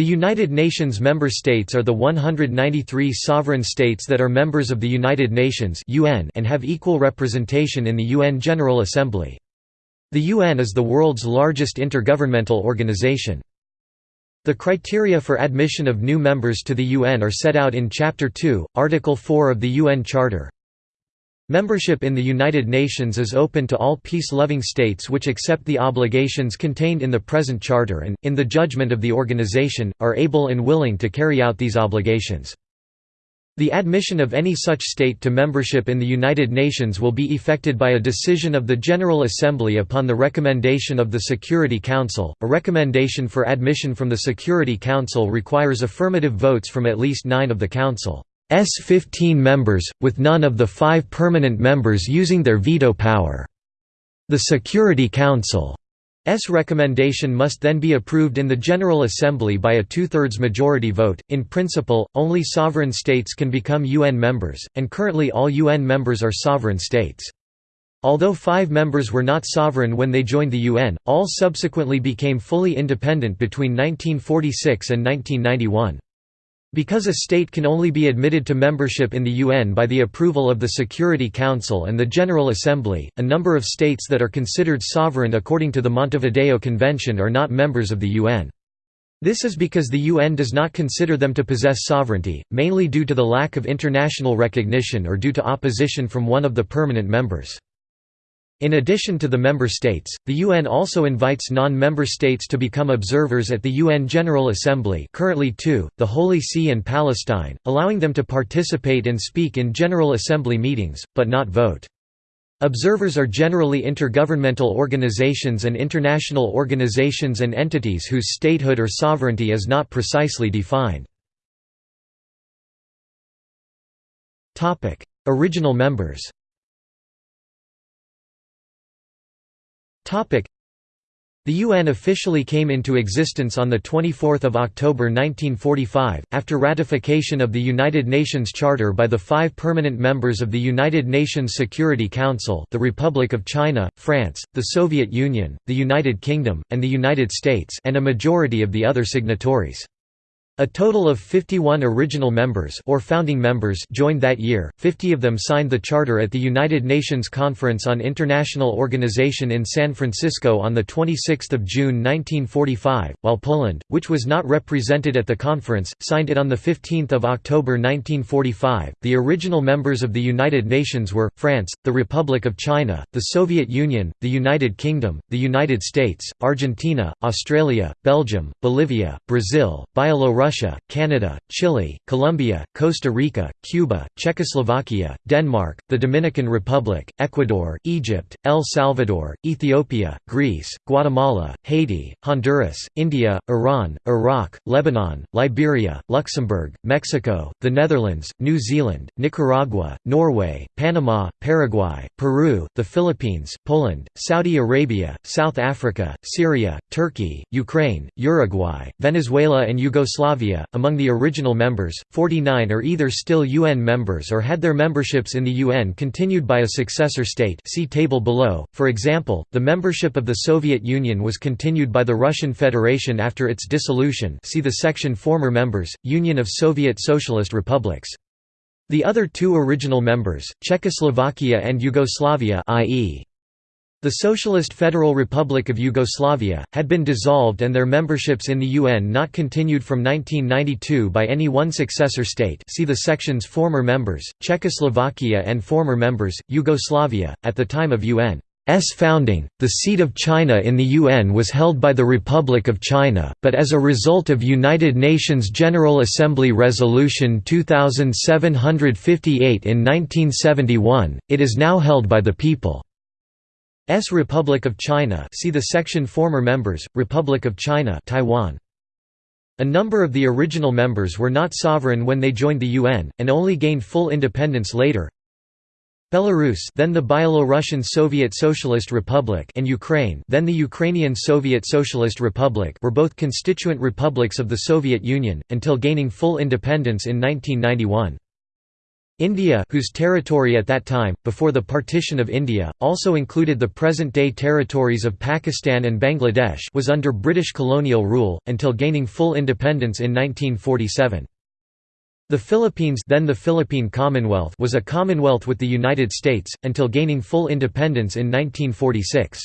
The United Nations member states are the 193 sovereign states that are members of the United Nations (UN) and have equal representation in the UN General Assembly. The UN is the world's largest intergovernmental organization. The criteria for admission of new members to the UN are set out in Chapter 2, Article 4 of the UN Charter. Membership in the United Nations is open to all peace-loving states which accept the obligations contained in the present charter and, in the judgment of the organization, are able and willing to carry out these obligations. The admission of any such state to membership in the United Nations will be effected by a decision of the General Assembly upon the recommendation of the Security Council. A recommendation for admission from the Security Council requires affirmative votes from at least nine of the Council. S 15 members, with none of the five permanent members using their veto power. The Security Council's recommendation must then be approved in the General Assembly by a two-thirds majority vote. In principle, only sovereign states can become UN members, and currently all UN members are sovereign states. Although five members were not sovereign when they joined the UN, all subsequently became fully independent between 1946 and 1991. Because a state can only be admitted to membership in the UN by the approval of the Security Council and the General Assembly, a number of states that are considered sovereign according to the Montevideo Convention are not members of the UN. This is because the UN does not consider them to possess sovereignty, mainly due to the lack of international recognition or due to opposition from one of the permanent members. In addition to the member states, the UN also invites non-member states to become observers at the UN General Assembly currently two, the Holy See and Palestine, allowing them to participate and speak in General Assembly meetings, but not vote. Observers are generally intergovernmental organizations and international organizations and entities whose statehood or sovereignty is not precisely defined. Original members the UN officially came into existence on 24 October 1945, after ratification of the United Nations Charter by the five permanent members of the United Nations Security Council the Republic of China, France, the Soviet Union, the United Kingdom, and the United States and a majority of the other signatories. A total of 51 original members or founding members joined that year, 50 of them signed the charter at the United Nations Conference on International Organization in San Francisco on 26 June 1945, while Poland, which was not represented at the conference, signed it on 15 October 1945. The original members of the United Nations were, France, the Republic of China, the Soviet Union, the United Kingdom, the United States, Argentina, Australia, Belgium, Bolivia, Brazil, Belarus Russia, Canada, Chile, Colombia, Costa Rica, Cuba, Czechoslovakia, Denmark, the Dominican Republic, Ecuador, Egypt, El Salvador, Ethiopia, Greece, Guatemala, Haiti, Honduras, India, Iran, Iraq, Lebanon, Liberia, Luxembourg, Mexico, the Netherlands, New Zealand, Nicaragua, Norway, Panama, Paraguay, Peru, the Philippines, Poland, Saudi Arabia, South Africa, Syria, Turkey, Ukraine, Uruguay, Venezuela and Yugoslavia Yugoslavia. Among the original members, 49 are either still UN members or had their memberships in the UN continued by a successor state. See table below. For example, the membership of the Soviet Union was continued by the Russian Federation after its dissolution. See the section Former members, Union of Soviet Socialist Republics. The other two original members, Czechoslovakia and Yugoslavia i.e. The Socialist Federal Republic of Yugoslavia, had been dissolved and their memberships in the UN not continued from 1992 by any one successor state see the sections Former members, Czechoslovakia and Former members, Yugoslavia, at the time of UN's founding, the seat of China in the UN was held by the Republic of China, but as a result of United Nations General Assembly Resolution 2758 in 1971, it is now held by the people. S Republic of China see the section Former members, Republic of China Taiwan. A number of the original members were not sovereign when they joined the UN, and only gained full independence later. Belarus then the Byelorussian Soviet Socialist Republic and Ukraine then the Ukrainian Soviet Socialist Republic were both constituent republics of the Soviet Union, until gaining full independence in 1991. India whose territory at that time, before the partition of India, also included the present-day territories of Pakistan and Bangladesh was under British colonial rule, until gaining full independence in 1947. The Philippines then the Philippine Commonwealth was a commonwealth with the United States, until gaining full independence in 1946.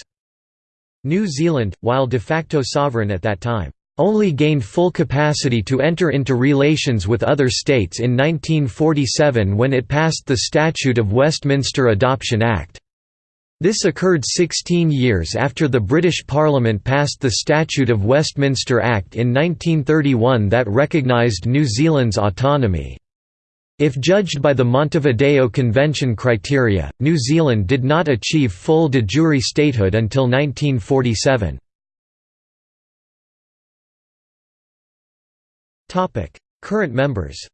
New Zealand, while de facto sovereign at that time, only gained full capacity to enter into relations with other states in 1947 when it passed the Statute of Westminster Adoption Act. This occurred 16 years after the British Parliament passed the Statute of Westminster Act in 1931 that recognised New Zealand's autonomy. If judged by the Montevideo Convention criteria, New Zealand did not achieve full de jure statehood until 1947. Current members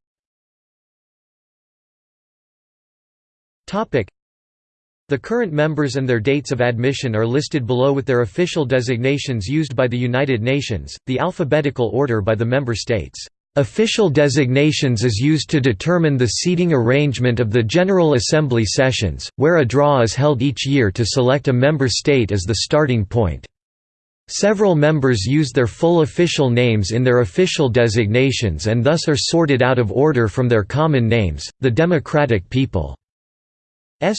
the current members and their dates of admission are listed below with their official designations used by the United Nations, the alphabetical order by the member states. Official designations is used to determine the seating arrangement of the General Assembly sessions, where a draw is held each year to select a member state as the starting point. Several members use their full official names in their official designations and thus are sorted out of order from their common names, the Democratic People's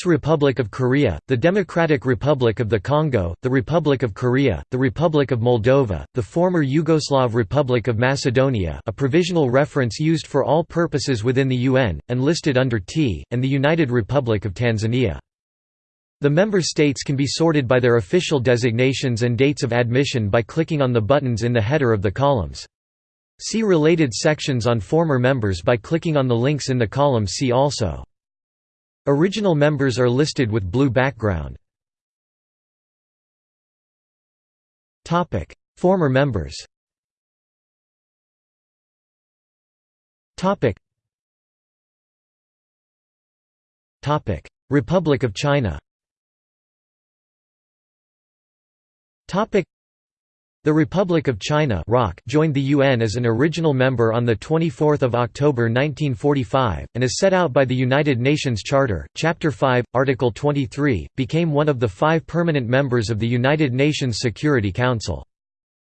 Republic of Korea, the Democratic Republic of the Congo, the Republic of Korea, the Republic of Moldova, the former Yugoslav Republic of Macedonia a provisional reference used for all purposes within the UN, and listed under T, and the United Republic of Tanzania. The member states can be sorted by their official designations and dates of admission by clicking on the buttons in the header of the columns. See related sections on former members by clicking on the links in the column See also. Original members are listed with blue background. Former members Republic of China the Republic of China joined the UN as an original member on 24 October 1945, and as set out by the United Nations Charter, Chapter 5, Article 23, became one of the five permanent members of the United Nations Security Council.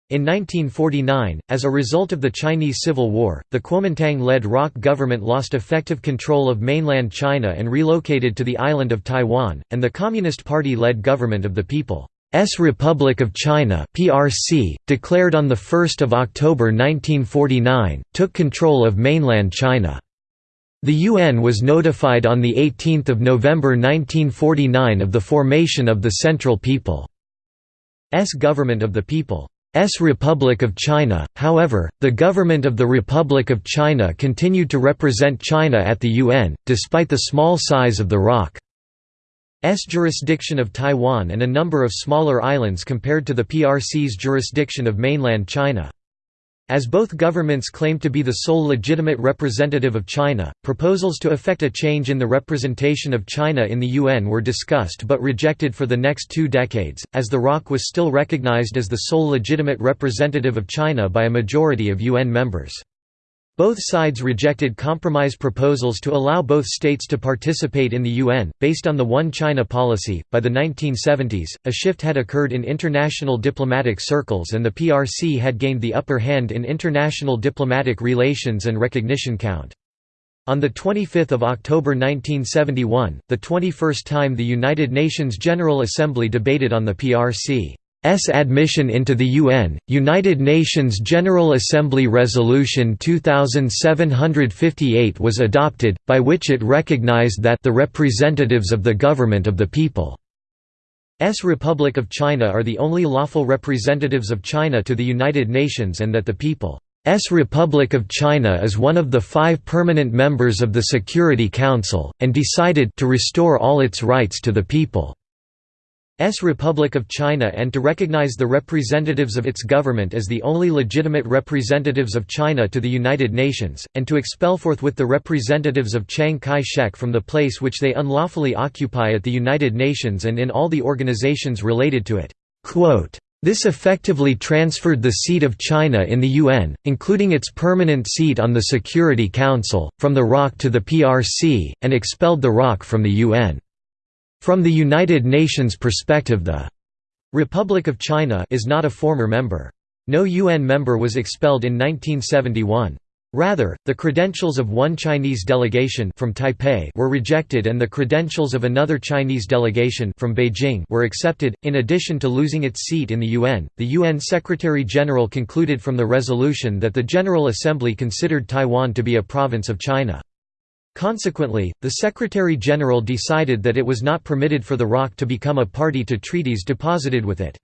In 1949, as a result of the Chinese Civil War, the Kuomintang-led ROC government lost effective control of mainland China and relocated to the island of Taiwan, and the Communist Party-led government of the People S Republic of China (PRC), declared on the 1st of October 1949, took control of mainland China. The UN was notified on the 18th of November 1949 of the formation of the Central People's Government of the People's Republic of China. However, the government of the Republic of China continued to represent China at the UN despite the small size of the ROC. S jurisdiction of Taiwan and a number of smaller islands compared to the PRC's jurisdiction of mainland China. As both governments claimed to be the sole legitimate representative of China, proposals to effect a change in the representation of China in the UN were discussed but rejected for the next two decades, as the ROC was still recognized as the sole legitimate representative of China by a majority of UN members. Both sides rejected compromise proposals to allow both states to participate in the UN, based on the One China policy. By the 1970s, a shift had occurred in international diplomatic circles and the PRC had gained the upper hand in international diplomatic relations and recognition count. On 25 October 1971, the 21st time the United Nations General Assembly debated on the PRC. S admission into the UN, United Nations General Assembly Resolution 2758 was adopted, by which it recognized that the representatives of the government of the people S Republic of China are the only lawful representatives of China to the United Nations and that the people S Republic of China is one of the five permanent members of the Security Council, and decided to restore all its rights to the people. S Republic of China and to recognize the representatives of its government as the only legitimate representatives of China to the United Nations, and to expel forthwith the representatives of Chiang Kai-shek from the place which they unlawfully occupy at the United Nations and in all the organizations related to it." This effectively transferred the seat of China in the UN, including its permanent seat on the Security Council, from the ROC to the PRC, and expelled the ROC from the UN. From the United Nations perspective the Republic of China is not a former member. No UN member was expelled in 1971. Rather, the credentials of one Chinese delegation from Taipei were rejected and the credentials of another Chinese delegation from Beijing were accepted. In addition to losing its seat in the UN, the UN Secretary-General concluded from the resolution that the General Assembly considered Taiwan to be a province of China. Consequently, the Secretary-General decided that it was not permitted for the ROC to become a party to treaties deposited with it.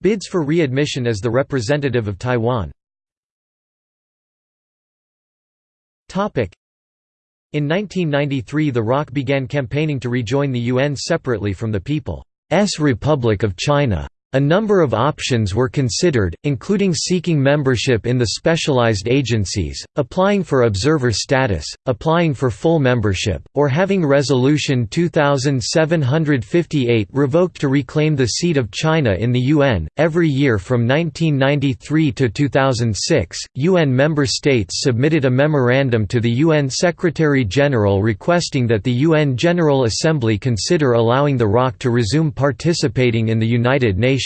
Bids for readmission as the representative of Taiwan In 1993 the ROC began campaigning to rejoin the UN separately from the People's Republic of China. A number of options were considered, including seeking membership in the specialized agencies, applying for observer status, applying for full membership, or having Resolution 2758 revoked to reclaim the seat of China in the UN. Every year from 1993 to 2006, UN member states submitted a memorandum to the UN Secretary General requesting that the UN General Assembly consider allowing the ROC to resume participating in the United Nations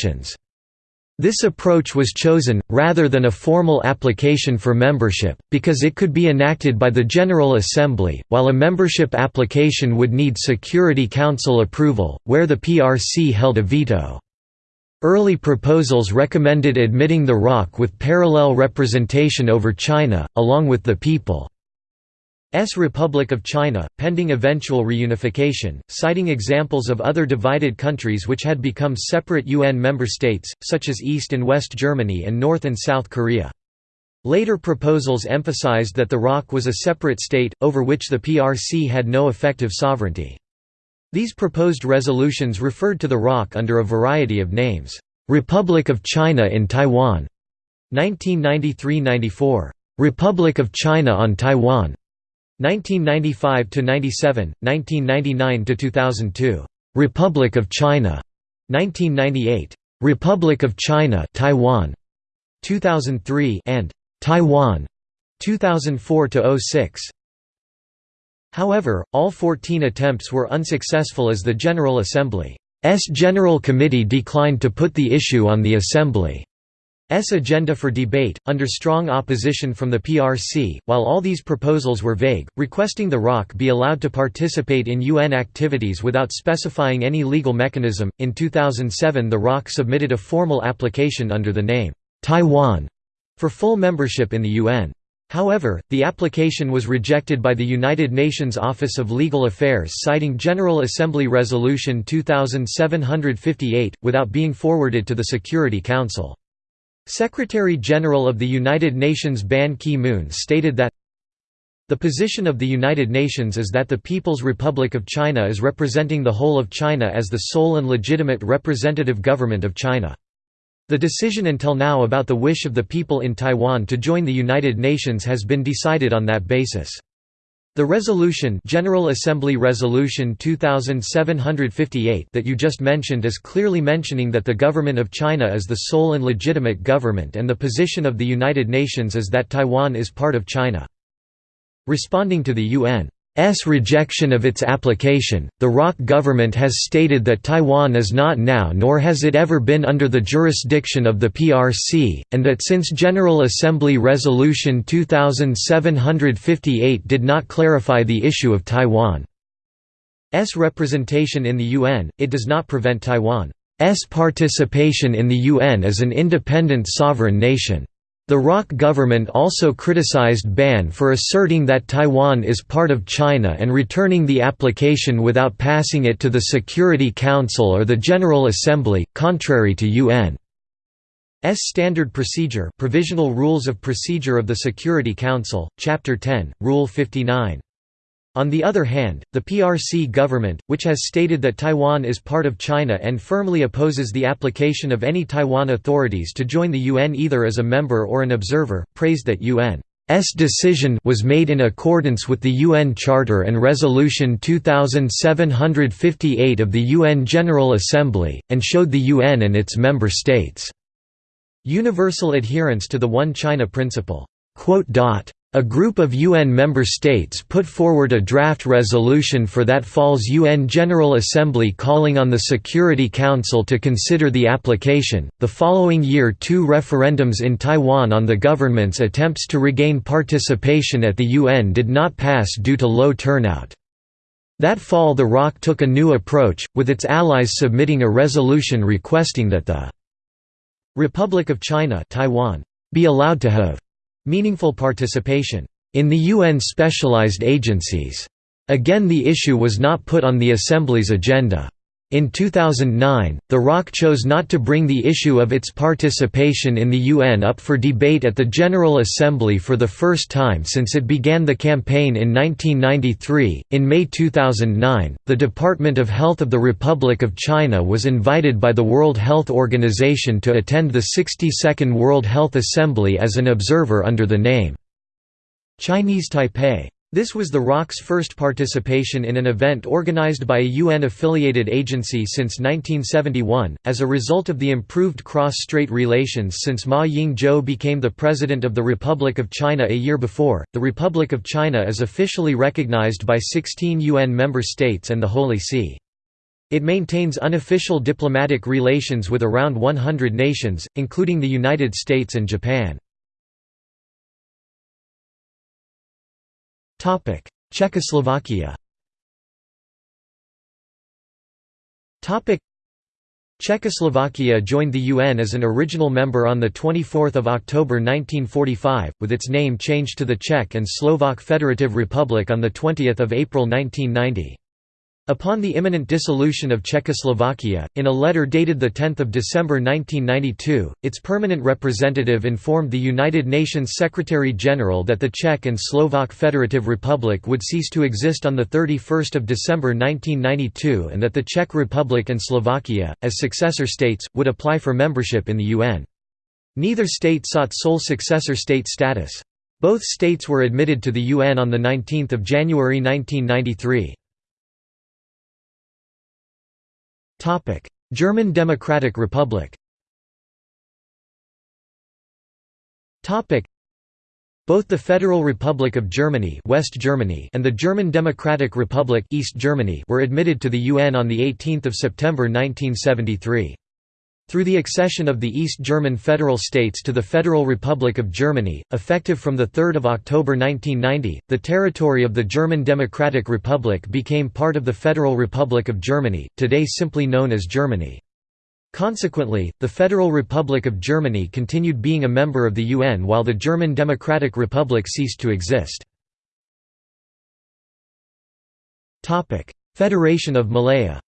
This approach was chosen, rather than a formal application for membership, because it could be enacted by the General Assembly, while a membership application would need Security Council approval, where the PRC held a veto. Early proposals recommended admitting the ROC with parallel representation over China, along with the people. S Republic of China, pending eventual reunification, citing examples of other divided countries which had become separate UN member states, such as East and West Germany and North and South Korea. Later proposals emphasized that the ROC was a separate state, over which the PRC had no effective sovereignty. These proposed resolutions referred to the ROC under a variety of names. Republic of China in Taiwan 1993–94. Republic of China on Taiwan 1995 to 97, 1999 to 2002. Republic of China. 1998. Republic of China, Taiwan. 2003 and Taiwan. 2004 to 06. However, all 14 attempts were unsuccessful as the General Assembly's General Committee declined to put the issue on the Assembly. S agenda for debate, under strong opposition from the PRC, while all these proposals were vague, requesting the ROC be allowed to participate in UN activities without specifying any legal mechanism. In 2007, the ROC submitted a formal application under the name Taiwan for full membership in the UN. However, the application was rejected by the United Nations Office of Legal Affairs citing General Assembly Resolution 2758, without being forwarded to the Security Council. Secretary-General of the United Nations Ban Ki-moon stated that the position of the United Nations is that the People's Republic of China is representing the whole of China as the sole and legitimate representative government of China. The decision until now about the wish of the people in Taiwan to join the United Nations has been decided on that basis. The resolution General Assembly Resolution 2758 that you just mentioned is clearly mentioning that the government of China is the sole and legitimate government and the position of the United Nations is that Taiwan is part of China. Responding to the UN S rejection of its application, the ROC government has stated that Taiwan is not now nor has it ever been under the jurisdiction of the PRC, and that since General Assembly Resolution 2758 did not clarify the issue of Taiwan's representation in the UN, it does not prevent Taiwan's participation in the UN as an independent sovereign nation. The ROC government also criticized Ban for asserting that Taiwan is part of China and returning the application without passing it to the Security Council or the General Assembly, contrary to UN's Standard Procedure Provisional Rules of Procedure of the Security Council, Chapter 10, Rule 59. On the other hand, the PRC government, which has stated that Taiwan is part of China and firmly opposes the application of any Taiwan authorities to join the UN either as a member or an observer, praised that UN's decision was made in accordance with the UN Charter and Resolution 2758 of the UN General Assembly, and showed the UN and its member states' universal adherence to the One China principle. A group of UN member states put forward a draft resolution for that fall's UN General Assembly calling on the Security Council to consider the application. The following year, two referendums in Taiwan on the government's attempts to regain participation at the UN did not pass due to low turnout. That fall, the ROC took a new approach, with its allies submitting a resolution requesting that the Republic of China Taiwan be allowed to have Meaningful participation in the UN specialized agencies. Again the issue was not put on the Assembly's agenda. In 2009, the ROC chose not to bring the issue of its participation in the UN up for debate at the General Assembly for the first time since it began the campaign in 1993. In May 2009, the Department of Health of the Republic of China was invited by the World Health Organization to attend the 62nd World Health Assembly as an observer under the name Chinese Taipei. This was the ROC's first participation in an event organized by a UN-affiliated agency since 1971, as a result of the improved cross-strait relations since Ma Ying-jeou became the President of the Republic of China a year before. The Republic of China is officially recognized by 16 UN member states and the Holy See. It maintains unofficial diplomatic relations with around 100 nations, including the United States and Japan. Czechoslovakia. Czechoslovakia joined the UN as an original member on 24 October 1945, with its name changed to the Czech and Slovak Federative Republic on 20 April 1990. Upon the imminent dissolution of Czechoslovakia, in a letter dated 10 December 1992, its permanent representative informed the United Nations Secretary-General that the Czech and Slovak Federative Republic would cease to exist on 31 December 1992 and that the Czech Republic and Slovakia, as successor states, would apply for membership in the UN. Neither state sought sole successor state status. Both states were admitted to the UN on 19 January 1993. German Democratic Republic both the Federal Republic of Germany, West Germany and the German Democratic Republic, East Germany were admitted to the UN on 18 September 1973. Through the accession of the East German federal states to the Federal Republic of Germany, effective from 3 October 1990, the territory of the German Democratic Republic became part of the Federal Republic of Germany, today simply known as Germany. Consequently, the Federal Republic of Germany continued being a member of the UN while the German Democratic Republic ceased to exist. Federation of Malaya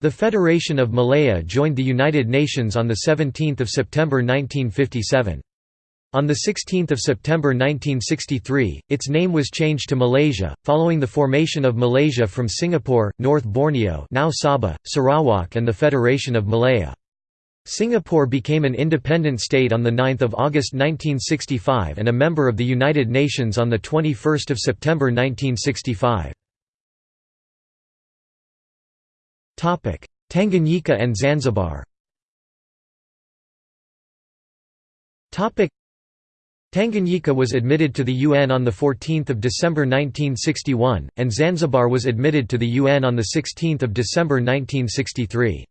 the Federation of Malaya joined the United Nations on 17 September 1957. On 16 September 1963, its name was changed to Malaysia, following the formation of Malaysia from Singapore, North Borneo now Sabah, Sarawak and the Federation of Malaya. Singapore became an independent state on 9 August 1965 and a member of the United Nations on 21 September 1965. Tanganyika and Zanzibar. Tanganyika was admitted to the UN on 14 December 1961, and Zanzibar was admitted to the UN on 16 December 1963.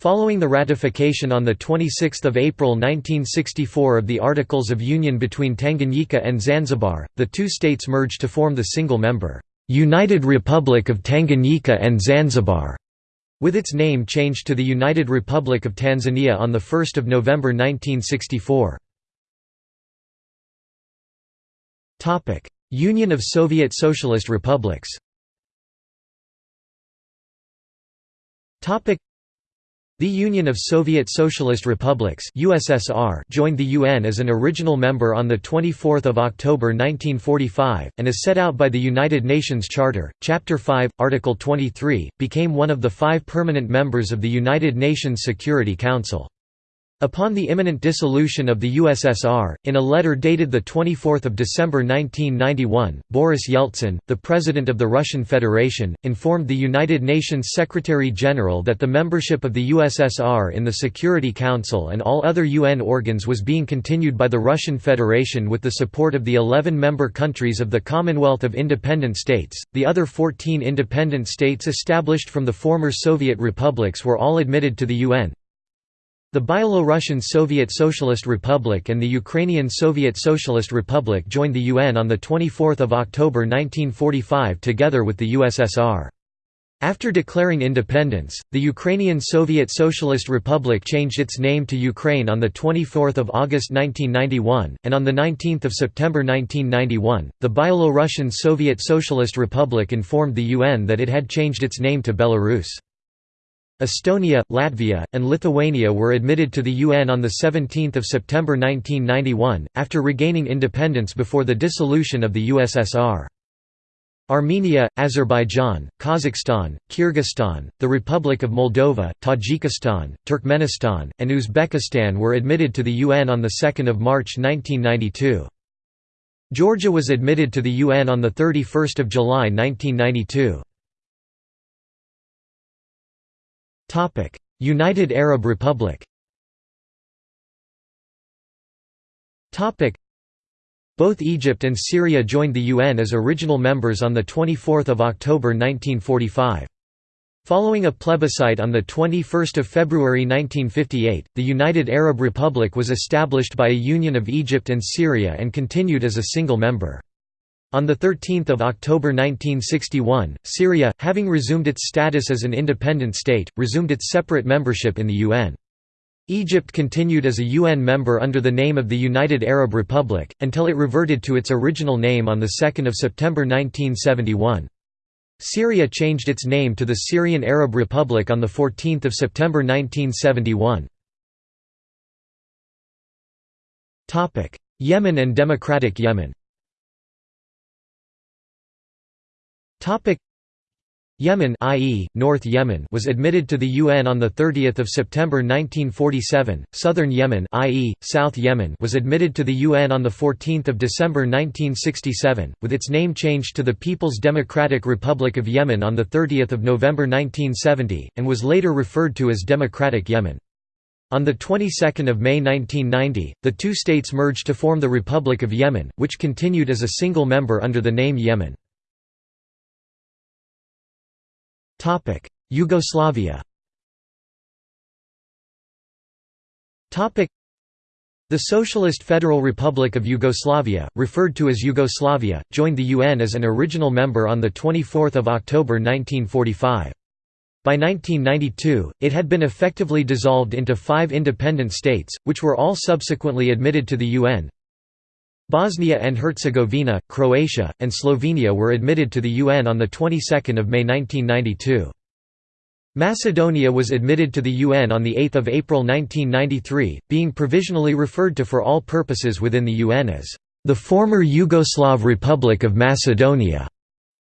Following the ratification on 26 April 1964 of the Articles of Union between Tanganyika and Zanzibar, the two states merged to form the single-member, "'United Republic of Tanganyika and Zanzibar' With its name changed to the United Republic of Tanzania on 1 November 1964. Union of Soviet Socialist Republics the Union of Soviet Socialist Republics (USSR) joined the UN as an original member on the 24th of October 1945 and as set out by the United Nations Charter, Chapter 5, Article 23, became one of the 5 permanent members of the United Nations Security Council. Upon the imminent dissolution of the USSR, in a letter dated 24 December 1991, Boris Yeltsin, the President of the Russian Federation, informed the United Nations Secretary-General that the membership of the USSR in the Security Council and all other UN organs was being continued by the Russian Federation with the support of the 11 member countries of the Commonwealth of Independent States. The other 14 independent states established from the former Soviet republics were all admitted to the UN, the Byelorussian Soviet Socialist Republic and the Ukrainian Soviet Socialist Republic joined the UN on 24 October 1945 together with the USSR. After declaring independence, the Ukrainian Soviet Socialist Republic changed its name to Ukraine on 24 August 1991, and on 19 September 1991, the Byelorussian Soviet Socialist Republic informed the UN that it had changed its name to Belarus. Estonia, Latvia, and Lithuania were admitted to the UN on 17 September 1991, after regaining independence before the dissolution of the USSR. Armenia, Azerbaijan, Kazakhstan, Kyrgyzstan, the Republic of Moldova, Tajikistan, Turkmenistan, and Uzbekistan were admitted to the UN on 2 March 1992. Georgia was admitted to the UN on 31 July 1992. United Arab Republic Topic: both Egypt and Syria joined the UN as original members on 24 October 1945. Following a plebiscite on 21 February 1958, the United Arab Republic was established by a union of Egypt and Syria and continued as a single member. On 13 October 1961, Syria, having resumed its status as an independent state, resumed its separate membership in the UN. Egypt continued as a UN member under the name of the United Arab Republic, until it reverted to its original name on 2 September 1971. Syria changed its name to the Syrian Arab Republic on 14 September 1971. Yemen and Democratic Yemen Yemen i.e., North Yemen was admitted to the UN on 30 September 1947, Southern Yemen i.e., South Yemen was admitted to the UN on 14 December 1967, with its name changed to the People's Democratic Republic of Yemen on 30 November 1970, and was later referred to as Democratic Yemen. On the 22nd of May 1990, the two states merged to form the Republic of Yemen, which continued as a single member under the name Yemen. Topic: Yugoslavia. Topic: The Socialist Federal Republic of Yugoslavia, referred to as Yugoslavia, joined the UN as an original member on the 24th of October 1945. By 1992, it had been effectively dissolved into five independent states, which were all subsequently admitted to the UN. Bosnia and Herzegovina, Croatia, and Slovenia were admitted to the UN on the 22nd of May 1992. Macedonia was admitted to the UN on 8 April 1993, being provisionally referred to for all purposes within the UN as the former Yugoslav Republic of Macedonia,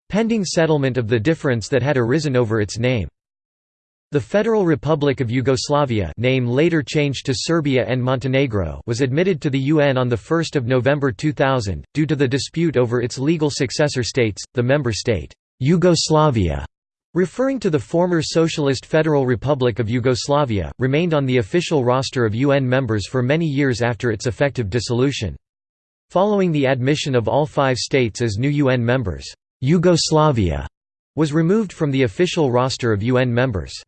pending settlement of the difference that had arisen over its name. The Federal Republic of Yugoslavia name later changed to Serbia and Montenegro was admitted to the UN on 1 November 2000, due to the dispute over its legal successor states, the member state, Yugoslavia, referring to the former Socialist Federal Republic of Yugoslavia, remained on the official roster of UN members for many years after its effective dissolution. Following the admission of all five states as new UN members, Yugoslavia was removed from the official roster of UN members.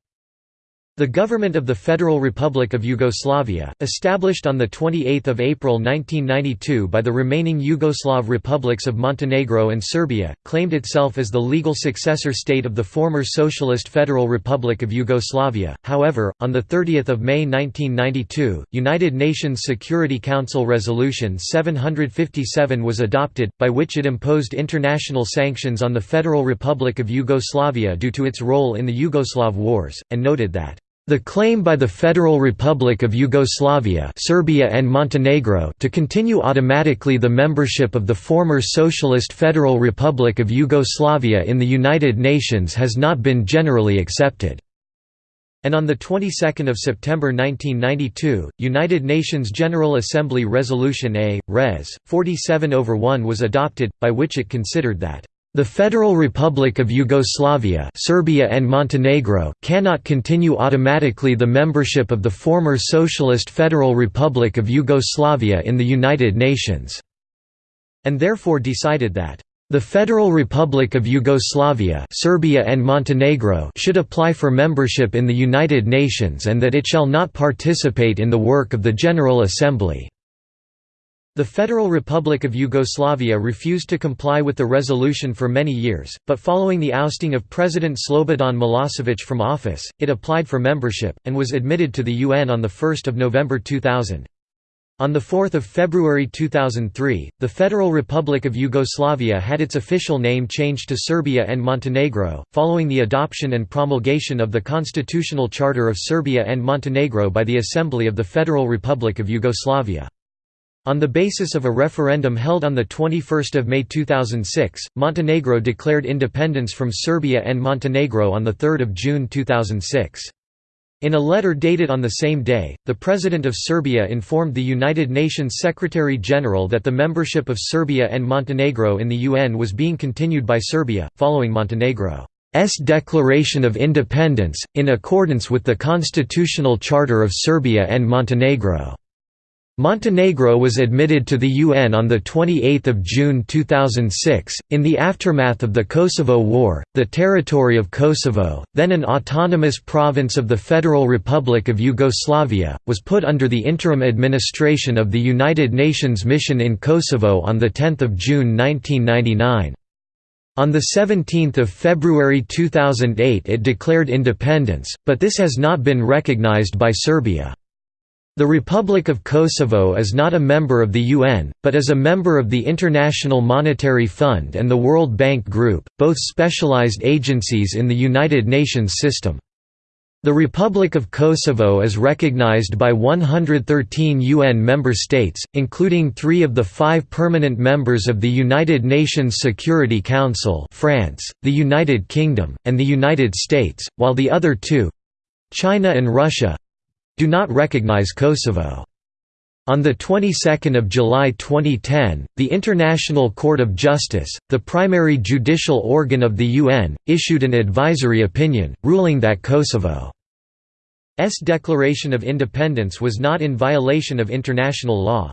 The government of the Federal Republic of Yugoslavia, established on 28 April 1992 by the remaining Yugoslav republics of Montenegro and Serbia, claimed itself as the legal successor state of the former Socialist Federal Republic of Yugoslavia. However, on 30 May 1992, United Nations Security Council Resolution 757 was adopted, by which it imposed international sanctions on the Federal Republic of Yugoslavia due to its role in the Yugoslav wars, and noted that the claim by the Federal Republic of Yugoslavia Serbia and Montenegro to continue automatically the membership of the former Socialist Federal Republic of Yugoslavia in the United Nations has not been generally accepted. and on the 22nd of September 1992, United Nations General Assembly Resolution A, Res. 47 over 1 was adopted, by which it considered that the Federal Republic of Yugoslavia Serbia and Montenegro cannot continue automatically the membership of the former Socialist Federal Republic of Yugoslavia in the United Nations, and therefore decided that the Federal Republic of Yugoslavia Serbia and Montenegro should apply for membership in the United Nations and that it shall not participate in the work of the General Assembly. The Federal Republic of Yugoslavia refused to comply with the resolution for many years, but following the ousting of President Slobodan Milosevic from office, it applied for membership, and was admitted to the UN on 1 November 2000. On 4 February 2003, the Federal Republic of Yugoslavia had its official name changed to Serbia and Montenegro, following the adoption and promulgation of the Constitutional Charter of Serbia and Montenegro by the Assembly of the Federal Republic of Yugoslavia. On the basis of a referendum held on 21 May 2006, Montenegro declared independence from Serbia and Montenegro on 3 June 2006. In a letter dated on the same day, the President of Serbia informed the United Nations Secretary-General that the membership of Serbia and Montenegro in the UN was being continued by Serbia, following Montenegro's declaration of independence, in accordance with the Constitutional Charter of Serbia and Montenegro. Montenegro was admitted to the UN on 28 June 2006. In the aftermath of the Kosovo War, the territory of Kosovo, then an autonomous province of the Federal Republic of Yugoslavia, was put under the interim administration of the United Nations Mission in Kosovo on 10 June 1999. On 17 February 2008 it declared independence, but this has not been recognized by Serbia. The Republic of Kosovo is not a member of the UN, but is a member of the International Monetary Fund and the World Bank Group, both specialized agencies in the United Nations system. The Republic of Kosovo is recognized by 113 UN member states, including three of the five permanent members of the United Nations Security Council France, the United Kingdom, and the United States, while the other two—China and Russia, do not recognize Kosovo. On the 22nd of July 2010, the International Court of Justice, the primary judicial organ of the UN, issued an advisory opinion, ruling that Kosovo's declaration of independence was not in violation of international law.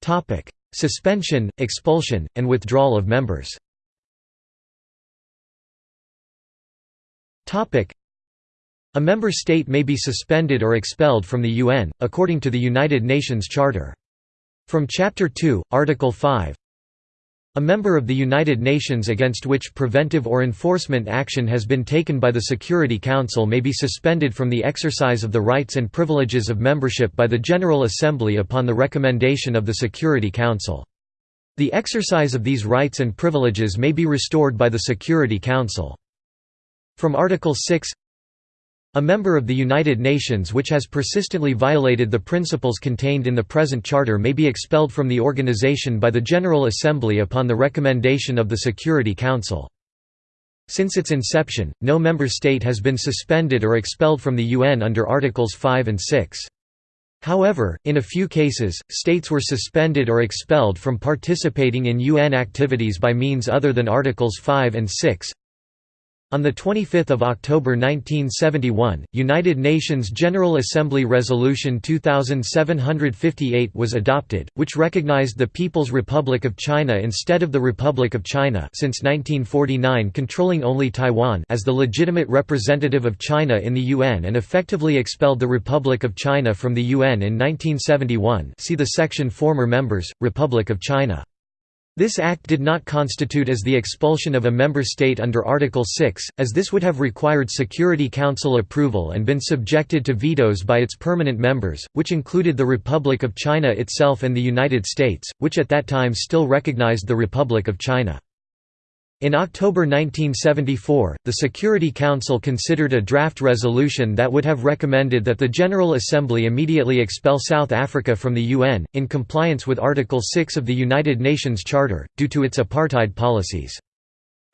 Topic: Suspension, expulsion, and withdrawal of members a member state may be suspended or expelled from the UN, according to the United Nations Charter. From Chapter 2, Article 5 A member of the United Nations against which preventive or enforcement action has been taken by the Security Council may be suspended from the exercise of the rights and privileges of membership by the General Assembly upon the recommendation of the Security Council. The exercise of these rights and privileges may be restored by the Security Council. From Article 6 a member of the United Nations which has persistently violated the principles contained in the present charter may be expelled from the organization by the General Assembly upon the recommendation of the Security Council. Since its inception, no member state has been suspended or expelled from the UN under Articles 5 and 6. However, in a few cases, states were suspended or expelled from participating in UN activities by means other than Articles 5 and 6. On 25 October 1971, United Nations General Assembly Resolution 2758 was adopted, which recognized the People's Republic of China instead of the Republic of China since 1949 controlling only Taiwan as the legitimate representative of China in the UN and effectively expelled the Republic of China from the UN in 1971 see the section Former Members, Republic of China. This act did not constitute as the expulsion of a member state under Article 6, as this would have required Security Council approval and been subjected to vetoes by its permanent members, which included the Republic of China itself and the United States, which at that time still recognized the Republic of China. In October 1974, the Security Council considered a draft resolution that would have recommended that the General Assembly immediately expel South Africa from the UN, in compliance with Article 6 of the United Nations Charter, due to its apartheid policies.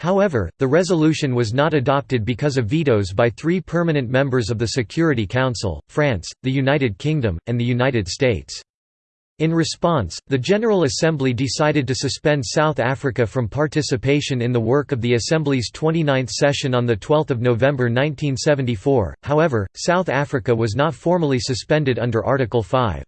However, the resolution was not adopted because of vetoes by three permanent members of the Security Council, France, the United Kingdom, and the United States. In response, the General Assembly decided to suspend South Africa from participation in the work of the Assembly's 29th session on 12 November 1974, however, South Africa was not formally suspended under Article 5.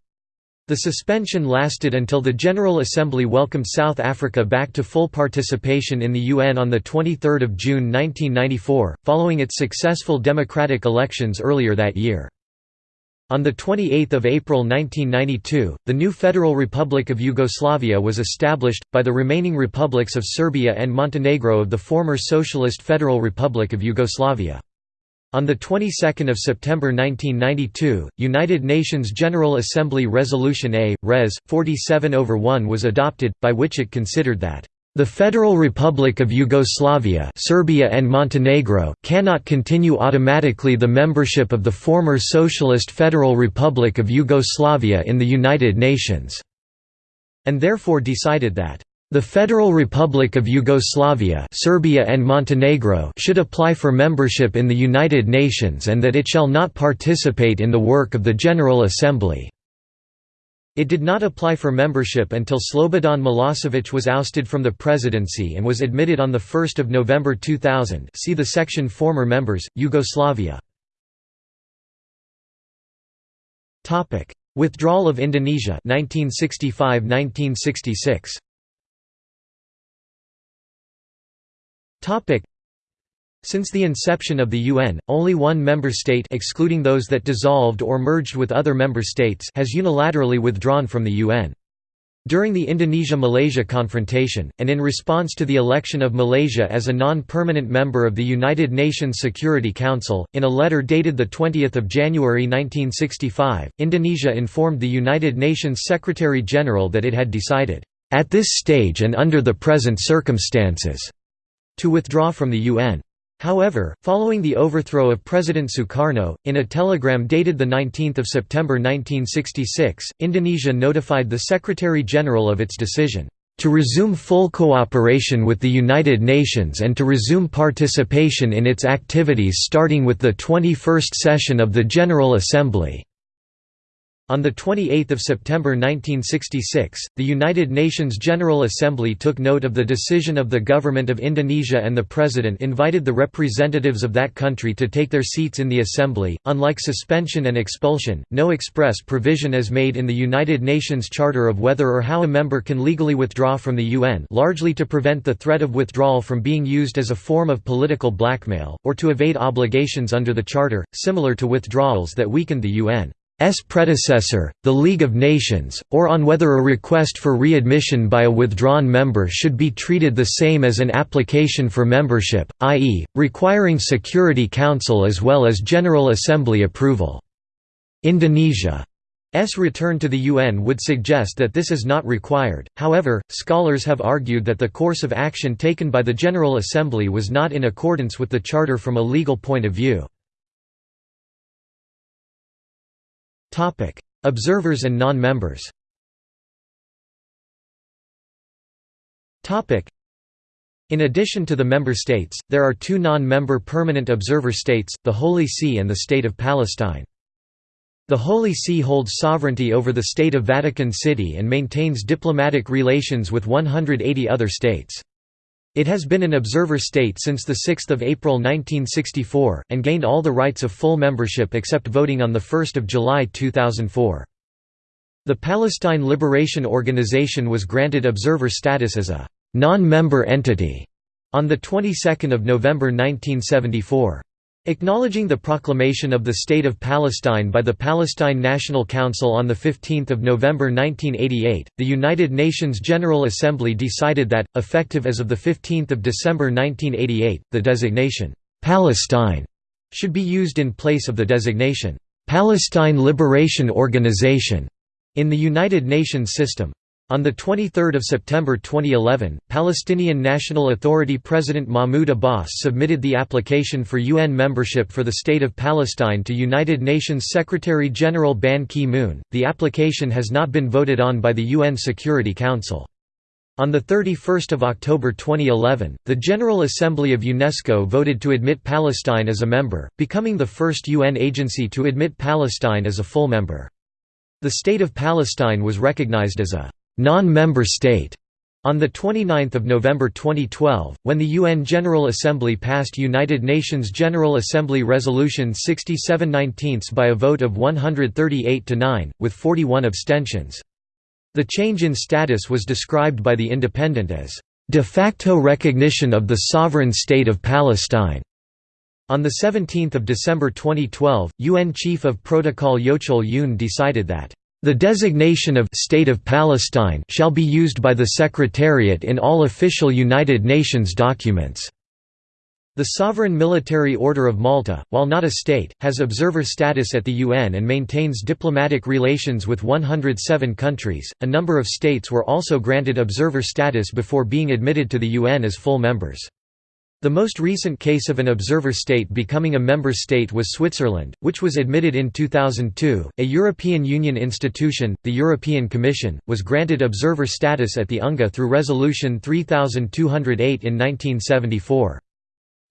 The suspension lasted until the General Assembly welcomed South Africa back to full participation in the UN on 23 June 1994, following its successful democratic elections earlier that year. On 28 April 1992, the new Federal Republic of Yugoslavia was established, by the remaining republics of Serbia and Montenegro of the former Socialist Federal Republic of Yugoslavia. On the 22nd of September 1992, United Nations General Assembly Resolution A, Res. 47 over 1 was adopted, by which it considered that the Federal Republic of Yugoslavia Serbia and Montenegro cannot continue automatically the membership of the former Socialist Federal Republic of Yugoslavia in the United Nations", and therefore decided that the Federal Republic of Yugoslavia Serbia and Montenegro should apply for membership in the United Nations and that it shall not participate in the work of the General Assembly. It did not apply for membership until Slobodan Milosevic was ousted from the presidency and was admitted on 1 November 2000 see the section Former members, Yugoslavia. Withdrawal of Indonesia 1965–1966 since the inception of the UN, only one member state excluding those that dissolved or merged with other member states has unilaterally withdrawn from the UN. During the Indonesia–Malaysia confrontation, and in response to the election of Malaysia as a non-permanent member of the United Nations Security Council, in a letter dated 20 January 1965, Indonesia informed the United Nations Secretary-General that it had decided, "...at this stage and under the present circumstances," to withdraw from the UN. However, following the overthrow of President Sukarno, in a telegram dated 19 September 1966, Indonesia notified the Secretary-General of its decision, "...to resume full cooperation with the United Nations and to resume participation in its activities starting with the 21st session of the General Assembly." On 28 September 1966, the United Nations General Assembly took note of the decision of the Government of Indonesia and the President invited the representatives of that country to take their seats in the Assembly. Unlike suspension and expulsion, no express provision is made in the United Nations Charter of whether or how a member can legally withdraw from the UN largely to prevent the threat of withdrawal from being used as a form of political blackmail, or to evade obligations under the Charter, similar to withdrawals that weakened the UN. S predecessor, the League of Nations, or on whether a request for readmission by a withdrawn member should be treated the same as an application for membership, i.e., requiring Security Council as well as General Assembly approval. Indonesia's return to the UN would suggest that this is not required, however, scholars have argued that the course of action taken by the General Assembly was not in accordance with the Charter from a legal point of view. Observers and non-members in addition to the member states, there are two non-member permanent observer states, the Holy See and the State of Palestine. The Holy See holds sovereignty over the State of Vatican City and maintains diplomatic relations with 180 other states. It has been an observer state since 6 April 1964, and gained all the rights of full membership except voting on 1 July 2004. The Palestine Liberation Organization was granted observer status as a non-member entity on the 22nd of November 1974. Acknowledging the proclamation of the State of Palestine by the Palestine National Council on 15 November 1988, the United Nations General Assembly decided that, effective as of 15 December 1988, the designation, "'Palestine' should be used in place of the designation, "'Palestine Liberation Organization' in the United Nations system. On 23 September 2011, Palestinian National Authority President Mahmoud Abbas submitted the application for UN membership for the State of Palestine to United Nations Secretary-General Ban Ki-moon. The application has not been voted on by the UN Security Council. On 31 October 2011, the General Assembly of UNESCO voted to admit Palestine as a member, becoming the first UN agency to admit Palestine as a full member. The State of Palestine was recognized as a non-member state on 29 November 2012, when the UN General Assembly passed United Nations General Assembly Resolution 6719 by a vote of 138 to 9, with 41 abstentions. The change in status was described by The Independent as, "...de facto recognition of the sovereign state of Palestine." On 17 December 2012, UN Chief of Protocol Yeocheol Yoon decided that, "...the designation of State of Palestine shall be used by the Secretariat in all official United Nations documents." The Sovereign Military Order of Malta, while not a state, has observer status at the UN and maintains diplomatic relations with 107 countries. A number of states were also granted observer status before being admitted to the UN as full members. The most recent case of an observer state becoming a member state was Switzerland, which was admitted in 2002. A European Union institution, the European Commission, was granted observer status at the UNGA through Resolution 3208 in 1974.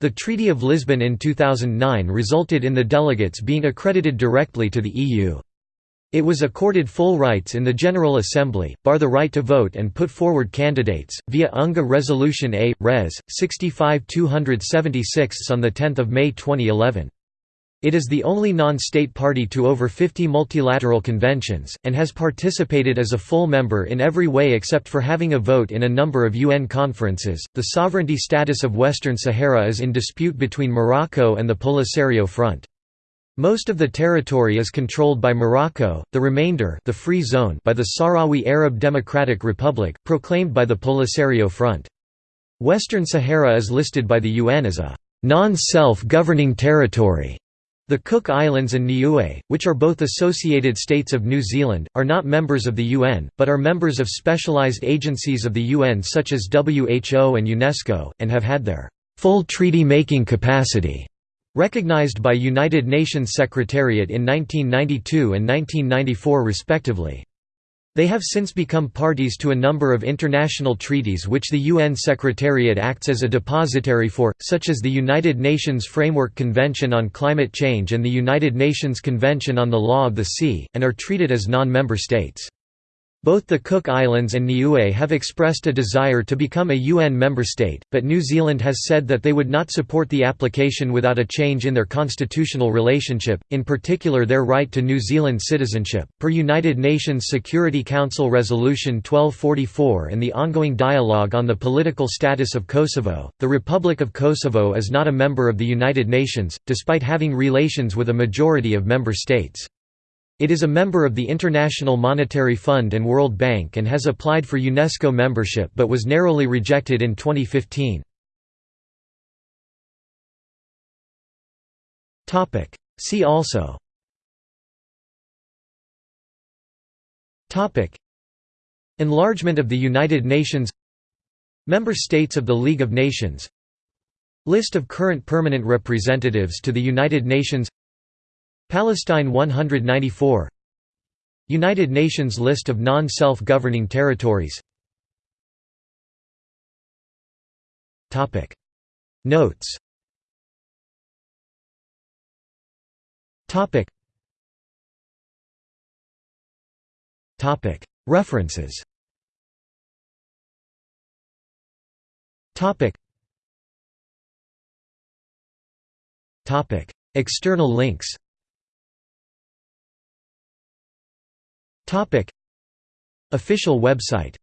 The Treaty of Lisbon in 2009 resulted in the delegates being accredited directly to the EU. It was accorded full rights in the General Assembly, bar the right to vote and put forward candidates, via UNGA Resolution A, Res. 65-276 on 10 May 2011. It is the only non-state party to over 50 multilateral conventions, and has participated as a full member in every way except for having a vote in a number of UN conferences. The sovereignty status of Western Sahara is in dispute between Morocco and the Polisario Front. Most of the territory is controlled by Morocco, the remainder the free zone by the Sahrawi Arab Democratic Republic, proclaimed by the Polisario Front. Western Sahara is listed by the UN as a non-self-governing territory. The Cook Islands and Niue, which are both associated states of New Zealand, are not members of the UN, but are members of specialized agencies of the UN such as WHO and UNESCO, and have had their full treaty-making capacity recognized by United Nations Secretariat in 1992 and 1994 respectively. They have since become parties to a number of international treaties which the UN Secretariat acts as a depositary for, such as the United Nations Framework Convention on Climate Change and the United Nations Convention on the Law of the Sea, and are treated as non-member states. Both the Cook Islands and Niue have expressed a desire to become a UN member state, but New Zealand has said that they would not support the application without a change in their constitutional relationship, in particular their right to New Zealand citizenship. Per United Nations Security Council Resolution 1244 and the ongoing dialogue on the political status of Kosovo, the Republic of Kosovo is not a member of the United Nations, despite having relations with a majority of member states. It is a member of the International Monetary Fund and World Bank and has applied for UNESCO membership but was narrowly rejected in 2015. See also. Enlargement of the United Nations. Member States of the League of Nations. List of current permanent representatives to the United Nations Palestine 194 United Nations list of non-self-governing territories. Notes. References. External links Official website